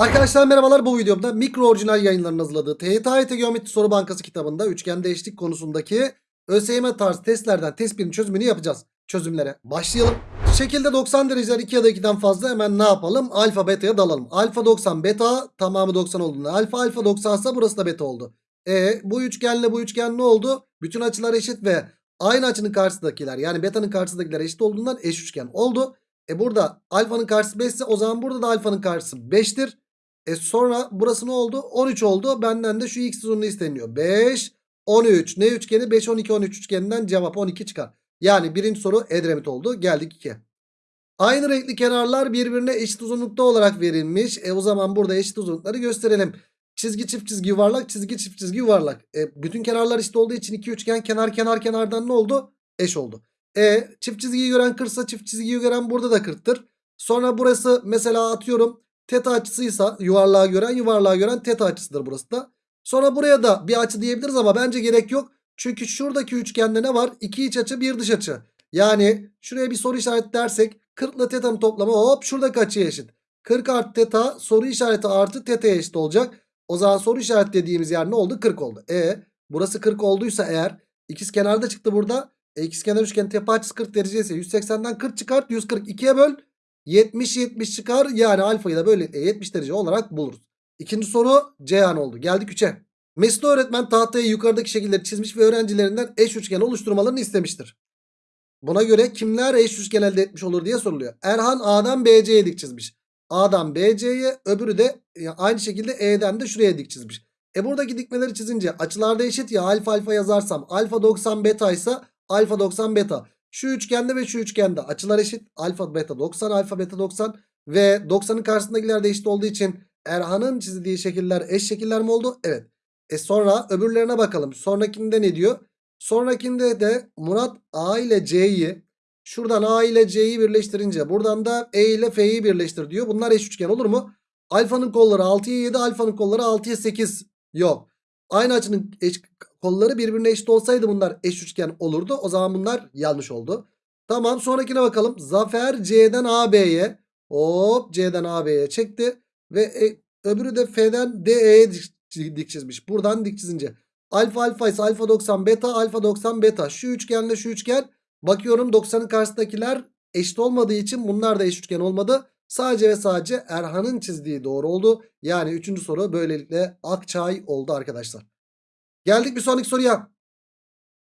Arkadaşlar merhabalar bu videomda mikro orijinal yayınlarının hazırladığı TYT Geometri Soru Bankası kitabında üçgen eşlik konusundaki ÖSYM tarzı testlerden test birinin çözümünü yapacağız. Çözümlere başlayalım. Şekilde 90 dereceler 2 ya da 2'den fazla hemen ne yapalım? Alfa beta'ya dalalım. Alfa 90 beta tamamı 90 olduğunda alfa alfa 90 ise burası da beta oldu. E bu üçgenle bu üçgen ne oldu? Bütün açılar eşit ve aynı açının karşısındakiler yani beta'nın karşısındakiler eşit olduğundan eş üçgen oldu. E burada alfanın karşısı 5 ise o zaman burada da alfanın karşısı 5'tir. E sonra burası ne oldu? 13 oldu. Benden de şu x uzunluğu isteniyor. 5, 13. Ne üçgeni? 5, 12, 13 üçgeninden cevap 12 çıkar. Yani birinci soru Edremit oldu. Geldik 2. Aynı renkli kenarlar birbirine eşit uzunlukta olarak verilmiş. E o zaman burada eşit uzunlukları gösterelim. Çizgi çift çizgi yuvarlak çizgi çift çizgi yuvarlak. E, bütün kenarlar eşit olduğu için iki üçgen kenar kenar kenardan ne oldu? Eş oldu. E çift çizgiyi gören 40'sa çift çizgiyi gören burada da 40'tır. Sonra burası mesela atıyorum teta açısıysa yuvarlığa gören yuvarlığa gören teta açısıdır burası da. Sonra buraya da bir açı diyebiliriz ama bence gerek yok. Çünkü şuradaki üçgende ne var? İki iç açı bir dış açı. Yani şuraya bir soru işareti dersek 40 ile teta'nın toplamı hop şuradaki açıya eşit. 40 artı teta soru işareti artı teta'ya eşit olacak. O zaman soru işareti dediğimiz yer ne oldu? 40 oldu. E burası 40 olduysa eğer ikiz kenarda çıktı burada. E, ikizkenar üçgen tepe açısı 40 derece ise 180'den 40 çıkart 142'ye böl. 70 70 çıkar yani alfayı da böylelikle 70 derece olarak buluruz. İkinci soru Ceyhan oldu. Geldik 3'e. Mesut öğretmen tahtaya yukarıdaki şekilleri çizmiş ve öğrencilerinden eş üçgen oluşturmalarını istemiştir. Buna göre kimler eş üçgen elde etmiş olur diye soruluyor. Erhan A'dan BC'ye dik çizmiş. A'dan BC'ye öbürü de e, aynı şekilde E'den de şuraya dik çizmiş. E buradaki dikmeleri çizince açılarda eşit ya alfa alfa yazarsam alfa 90 beta ise alfa 90 beta. Şu üçgende ve şu üçgende açılar eşit. Alfa beta 90 alfa beta 90 ve 90'ın karşısındakiler de eşit olduğu için Erhan'ın çizdiği şekiller eş şekiller mi oldu? Evet. E sonra öbürlerine bakalım. Sonrakinde ne diyor? Sonrakinde de Murat A ile C'yi şuradan A ile C'yi birleştirince buradan da E ile F'yi birleştir diyor. Bunlar eş üçgen olur mu? Alfanın kolları 6'ya 7 alfanın kolları 6'ya 8 yok. Aynı açının eş, kolları birbirine eşit olsaydı bunlar eş üçgen olurdu. O zaman bunlar yanlış oldu. Tamam sonrakine bakalım. Zafer C'den AB'ye hop C'den AB'ye çekti. Ve e, öbürü de F'den DE'ye dik, dik çizmiş. Buradan dik çizince. Alfa alfa ise alfa 90 beta alfa 90 beta. Şu üçgenle şu üçgen. Bakıyorum 90'ın karşısındakiler eşit olmadığı için bunlar da eş üçgen olmadı. Sadece ve sadece Erhan'ın çizdiği doğru oldu. Yani üçüncü soru böylelikle Akçay oldu arkadaşlar. Geldik bir sonraki soruya.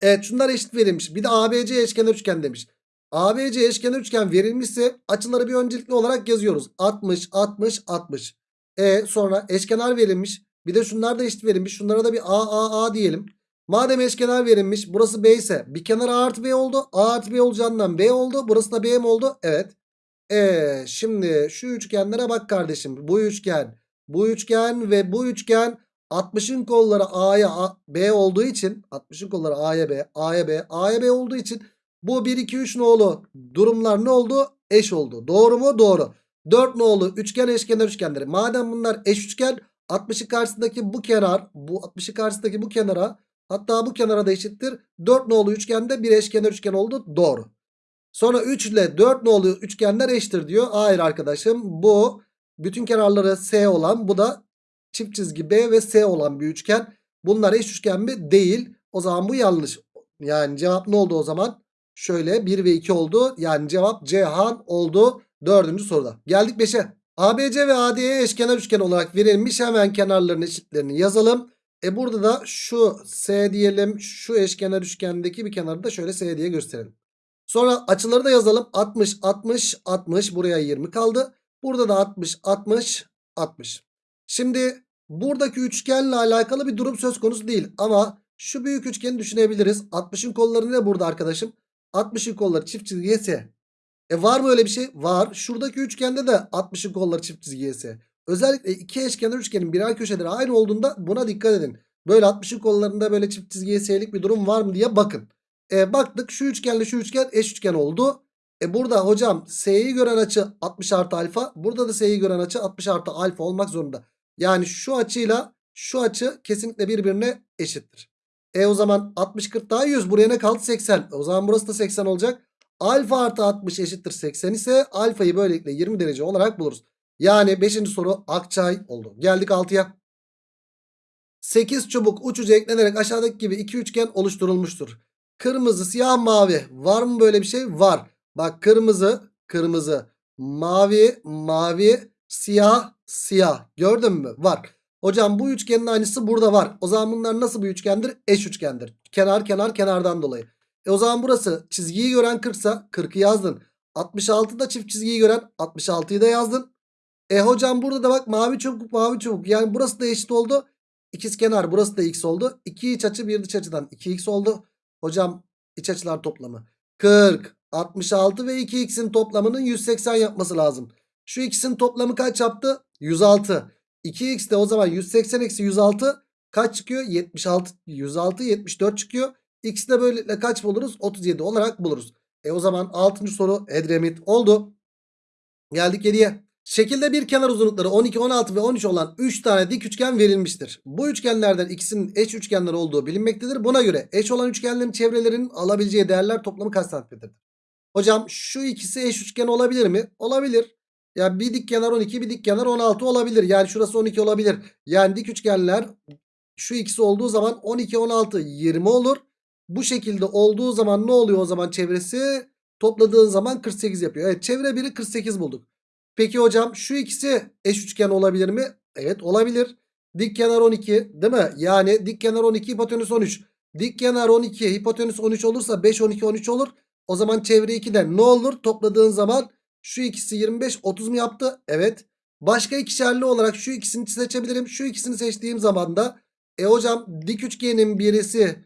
Evet şunlar eşit verilmiş. Bir de ABC eşkenar üçgen demiş. ABC eşkenar üçgen verilmişse açıları bir öncelikli olarak yazıyoruz. 60, 60, 60. E sonra eşkenar verilmiş. Bir de şunlar da eşit verilmiş. Şunlara da bir A, A, A diyelim. Madem eşkenar verilmiş burası B ise bir kenar A artı B oldu. A artı B olacağından B oldu. Burası da B mi oldu? Evet. E şimdi şu üçgenlere bak kardeşim. Bu üçgen, bu üçgen ve bu üçgen 60'ın kolları A'ya B olduğu için 60'ın kolları A'ya B, A'ya B, A'ya B olduğu için bu 1 2 3 nolu durumlar ne oldu? Eş oldu. Doğru mu? Doğru. 4 nolu üçgen eşkenar üçgenleri. Madem bunlar eş üçgen 60'ın karşısındaki bu kenar, bu 60'ın karşısındaki bu kenara hatta bu kenara da eşittir. 4 nolu üçgende bir eşkenar üçgen oldu. Doğru. Sonra 3 ile 4 nolu üçgenler eşittir diyor. Hayır arkadaşım bu bütün kenarları S olan bu da çift çizgi B ve S olan bir üçgen. Bunlar eş üçgen mi? Değil. O zaman bu yanlış. Yani cevap ne oldu o zaman? Şöyle 1 ve 2 oldu. Yani cevap Cihan oldu. Dördüncü soruda. Geldik 5'e. ABC ve AD'ye eşkenar üçgen olarak verilmiş. Hemen kenarların eşitlerini yazalım. E burada da şu S diyelim. Şu eşkenar üçgendeki bir kenarı da şöyle S diye gösterelim. Sonra açıları da yazalım. 60, 60, 60. Buraya 20 kaldı. Burada da 60, 60, 60. Şimdi buradaki üçgenle alakalı bir durum söz konusu değil. Ama şu büyük üçgeni düşünebiliriz. 60'ın kolları ne burada arkadaşım? 60'ın kolları çift çizgiye S. E var mı öyle bir şey? Var. Şuradaki üçgende de 60'ın kolları çift çizgiye S. Özellikle iki eşkenar üçgenin birer köşeleri aynı olduğunda buna dikkat edin. Böyle 60'ın kollarında böyle çift çizgiye S'lik bir durum var mı diye bakın. E, baktık şu üçgenle şu üçgen eş üçgen oldu. E burada hocam S'yi gören açı 60 artı alfa. Burada da S'yi gören açı 60 artı alfa olmak zorunda. Yani şu açıyla şu açı kesinlikle birbirine eşittir. E o zaman 60 40 daha 100 buraya ne kaldı 80. O zaman burası da 80 olacak. Alfa artı 60 eşittir 80 ise alfayı böylelikle 20 derece olarak buluruz. Yani 5. soru Akçay oldu. Geldik 6'ya. 8 çubuk uç uca eklenerek aşağıdaki gibi iki üçgen oluşturulmuştur. Kırmızı, siyah, mavi. Var mı böyle bir şey? Var. Bak kırmızı, kırmızı, mavi, mavi, siyah, siyah. Gördün mü? Var. Hocam bu üçgenin aynısı burada var. O zaman bunlar nasıl bir üçgendir? Eş üçgendir. Kenar kenar kenardan dolayı. E o zaman burası çizgiyi gören 40 ise 40'ı yazdın. 66 da çift çizgiyi gören 66'yı da yazdın. E hocam burada da bak mavi çubuk mavi çubuk. Yani burası da eşit oldu. İkiz kenar burası da x oldu. 2 iç açı bir dış açıdan 2x oldu. Hocam iç açılar toplamı 40, 66 ve 2x'in toplamının 180 yapması lazım. Şu ikisinin toplamı kaç yaptı? 106. 2x de o zaman 180 eksi 106 kaç çıkıyor? 76, 106, 74 çıkıyor. X de böylelikle kaç buluruz? 37 olarak buluruz. E o zaman 6. soru Edremit oldu. Geldik 7'ye. Şekilde bir kenar uzunlukları 12, 16 ve 13 olan 3 tane dik üçgen verilmiştir. Bu üçgenlerden ikisinin eş üçgenler olduğu bilinmektedir. Buna göre eş olan üçgenlerin çevrelerinin alabileceği değerler toplamı kaç? Hocam şu ikisi eş üçgen olabilir mi? Olabilir. Ya bir dik kenar 12 bir dik kenar 16 olabilir. Yani şurası 12 olabilir. Yani dik üçgenler şu ikisi olduğu zaman 12 16 20 olur. Bu şekilde olduğu zaman ne oluyor o zaman çevresi? Topladığın zaman 48 yapıyor. Evet çevre biri 48 bulduk. Peki hocam şu ikisi eş üçgen olabilir mi? Evet olabilir. Dik kenar 12 değil mi? Yani dik kenar 12 hipotenüs 13. Dik kenar 12 hipotenüs 13 olursa 5 12 13 olur. O zaman çevre 2'den ne olur? Topladığın zaman şu ikisi 25 30 mu yaptı? Evet. Başka ikişerli olarak şu ikisini seçebilirim. Şu ikisini seçtiğim zaman da e hocam dik üçgenin birisi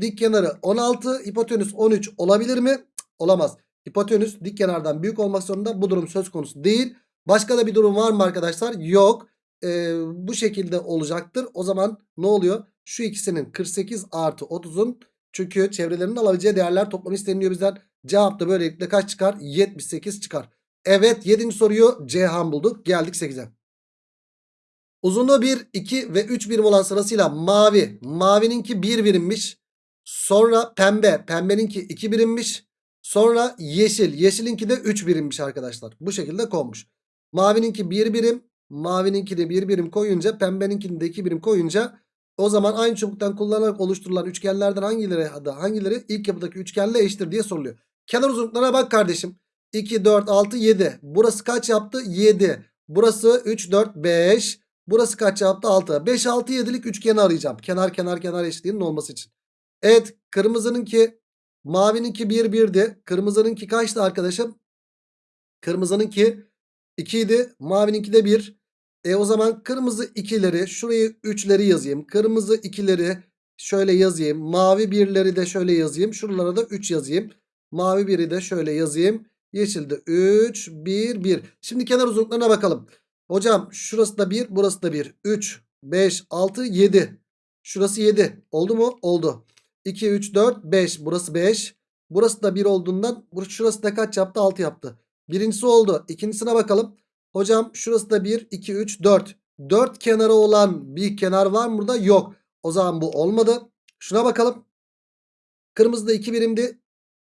dik kenarı 16 hipotenüs 13 olabilir mi? Olamaz. Hipotenüs dik kenardan büyük olmak zorunda. Bu durum söz konusu değil. Başka da bir durum var mı arkadaşlar? Yok. Ee, bu şekilde olacaktır. O zaman ne oluyor? Şu ikisinin 48 artı 30'un çünkü çevrelerinin alabileceği değerler toplamı isteniyor bizden. Cevap da böylelikle kaç çıkar? 78 çıkar. Evet 7. soruyu Ceyhan bulduk. Geldik 8'e. Uzunluğu 1, 2 ve 3 birim olan sırasıyla mavi. Mavininki 1 birimmiş. Sonra pembe. Pembeninki 2 birimmiş. Sonra yeşil. Yeşilinki de 3 birimmiş arkadaşlar. Bu şekilde konmuş. Mavininki 1 birim. Mavininki de 1 birim koyunca pembeninkini de 2 birim koyunca o zaman aynı çubuktan kullanarak oluşturulan üçgenlerden hangileri hangileri ilk yapıdaki üçgenle eşittir diye soruluyor. Kenar uzunluklarına bak kardeşim. 2, 4, 6, 7. Burası kaç yaptı? 7. Burası 3, 4, 5. Burası kaç yaptı? 6. 5, 6, 7'lik üçgeni arayacağım. Kenar kenar kenar eşitliğinin olması için. Evet kırmızınınki mavininki 1, 1'di. Kırmızınınki kaçtı arkadaşım? Kırmızınınki 2 idi. Mavininki de 1. E o zaman kırmızı 2'leri şurayı 3'leri yazayım. Kırmızı 2'leri şöyle yazayım. Mavi 1'leri de şöyle yazayım. Şuralara da 3 yazayım. Mavi 1'i de şöyle yazayım. Yeşilde 3, 1, 1. Şimdi kenar uzunluklarına bakalım. Hocam şurası da 1, burası da 1. 3, 5, 6, 7. Şurası 7. Oldu mu? Oldu. 2, 3, 4, 5. Burası 5. Burası da 1 olduğundan şurası da kaç yaptı? 6 yaptı. Birincisi oldu. İkincisine bakalım. Hocam şurası da 1, 2, 3, 4. 4 kenarı olan bir kenar var mı burada? Yok. O zaman bu olmadı. Şuna bakalım. Kırmızı da 2 birimdi.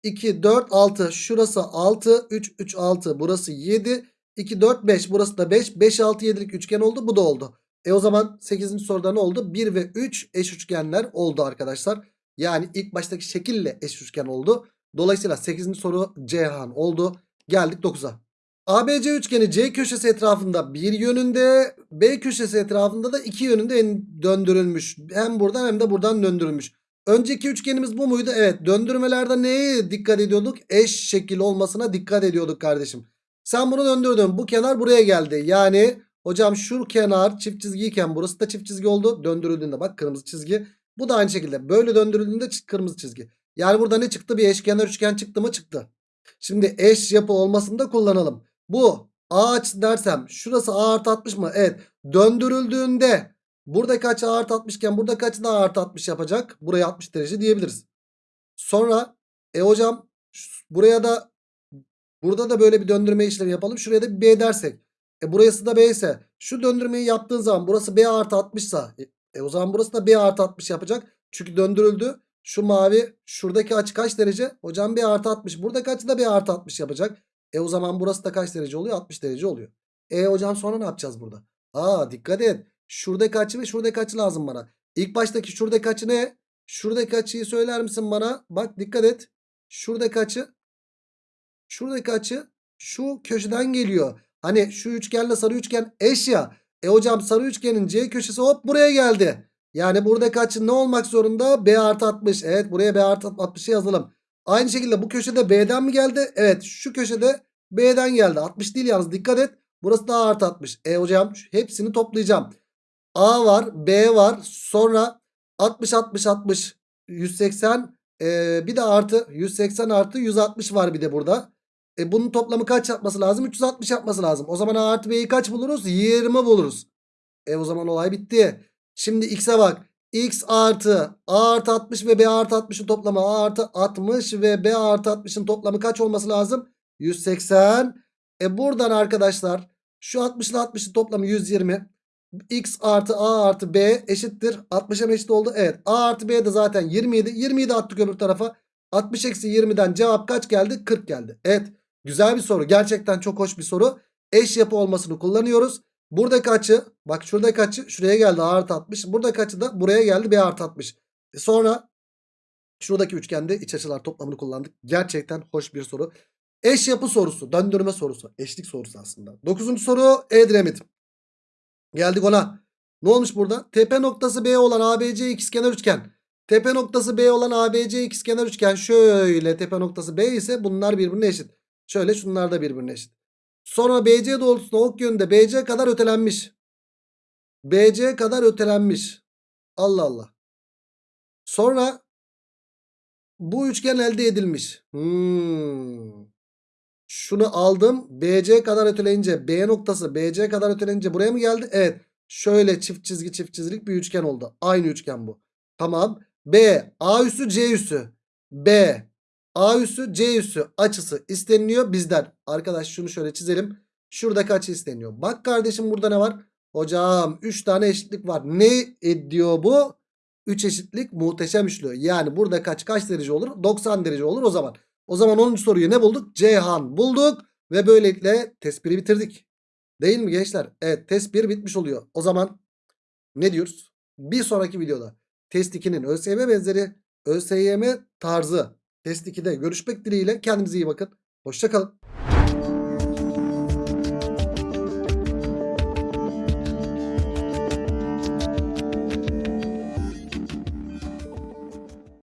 2, 4, 6. Şurası 6, 3, 3, 6. Burası 7, 2, 4, 5. Burası da 5. 5, 6, 7'lik üçgen oldu. Bu da oldu. E o zaman 8. soruda ne oldu? 1 ve 3 eş üçgenler oldu arkadaşlar. Yani ilk baştaki şekille eş üçgen oldu. Dolayısıyla 8. soru Ceyhan oldu. Geldik 9'a. ABC üçgeni C köşesi etrafında bir yönünde B köşesi etrafında da iki yönünde döndürülmüş. Hem buradan hem de buradan döndürülmüş. Önceki üçgenimiz bu muydu? Evet döndürmelerde neye dikkat ediyorduk? Eş şekil olmasına dikkat ediyorduk kardeşim. Sen bunu döndürdün. Bu kenar buraya geldi. Yani hocam şu kenar çift çizgiyken burası da çift çizgi oldu. Döndürüldüğünde bak kırmızı çizgi. Bu da aynı şekilde. Böyle döndürüldüğünde kırmızı çizgi. Yani burada ne çıktı? Bir eşkenar üçgen çıktı mı? Çıktı. Şimdi eş yapı olmasını da kullanalım. Bu A açısı dersem şurası A artı 60 mı? Evet. Döndürüldüğünde buradaki açı A artı 60 iken buradaki açı da A artı 60 yapacak. Buraya 60 derece diyebiliriz. Sonra e hocam buraya da burada da böyle bir döndürme işlemi yapalım. Şuraya da bir B dersek. E burası da B ise şu döndürmeyi yaptığın zaman burası B artı 60 ise e o zaman burası da B artı 60 yapacak. Çünkü döndürüldü. Şu mavi şuradaki açı kaç derece? Hocam B artı 60. Buradaki açı da B artı 60 yapacak. E o zaman burası da kaç derece oluyor? 60 derece oluyor. E hocam sonra ne yapacağız burada? Aa dikkat et. Şuradaki açı ve şuradaki açı lazım bana. İlk baştaki şuradaki açı ne? Şuradaki açıyı söyler misin bana? Bak dikkat et. Şuradaki açı. Şuradaki açı şu köşeden geliyor. Hani şu üçgenle sarı üçgen eş ya. E hocam sarı üçgenin C köşesi hop buraya geldi. Yani buradaki açı ne olmak zorunda? B artı 60. Evet buraya B artı 60'ı yazalım. Aynı şekilde bu köşede B'den mi geldi? Evet şu köşede B'den geldi. 60 değil yalnız dikkat et. Burası da A artı 60. E hocam hepsini toplayacağım. A var B var sonra 60 60 60 180 ee, bir de artı 180 artı 160 var bir de burada. E bunun toplamı kaç yapması lazım? 360 yapması lazım. O zaman A artı B'yi kaç buluruz? 20 buluruz. E o zaman olay bitti. Şimdi X'e bak. X artı A artı 60 ve B artı 60'ın toplamı A artı 60 ve B artı 60'ın toplamı kaç olması lazım? 180. E buradan arkadaşlar şu 60 ile 60'ın toplamı 120. X artı A artı B eşittir. 60'a mı eşit oldu? Evet. A artı B de zaten 27. 20'yi de attık öbür tarafa. 60 eksi 20'den cevap kaç geldi? 40 geldi. Evet. Güzel bir soru. Gerçekten çok hoş bir soru. Eş yapı olmasını kullanıyoruz. Buradaki açı bak şuradaki açı şuraya geldi A artı 60. Buradaki açı da buraya geldi B artı 60. E sonra şuradaki üçgende iç açılar toplamını kullandık. Gerçekten hoş bir soru. Eş yapı sorusu. Döndürme sorusu. Eşlik sorusu aslında. Dokuzuncu soru Edremit. Geldik ona. Ne olmuş burada? Tepe noktası B olan ABC ikizkenar üçgen. Tepe noktası B olan ABC ikizkenar üçgen şöyle tepe noktası B ise bunlar birbirine eşit. Şöyle şunlar da birbirine eşit. Sonra BC doğrultusunda ok yönünde BC kadar ötelenmiş. BC kadar ötelenmiş. Allah Allah. Sonra bu üçgen elde edilmiş. Hmm. Şunu aldım. BC kadar öteleyince B noktası BC kadar öteleyince buraya mı geldi? Evet. Şöyle çift çizgi çift çizgilik bir üçgen oldu. Aynı üçgen bu. Tamam. B A üssü C üssü. B A üssü C üssü açısı isteniliyor bizden. Arkadaş şunu şöyle çizelim. Şuradaki açı isteniyor. Bak kardeşim burada ne var? Hocam 3 tane eşitlik var. Ne ediyor bu? 3 eşitlik muhteşem üçlü. Yani burada kaç kaç derece olur? 90 derece olur o zaman. O zaman 10. soruyu ne bulduk? Ceyhan bulduk. Ve böylelikle test 1'i bitirdik. Değil mi gençler? Evet test 1 bitmiş oluyor. O zaman ne diyoruz? Bir sonraki videoda test 2'nin ÖSYM benzeri ÖSYM tarzı test 2'de görüşmek dileğiyle kendinize iyi bakın. Hoşçakalın.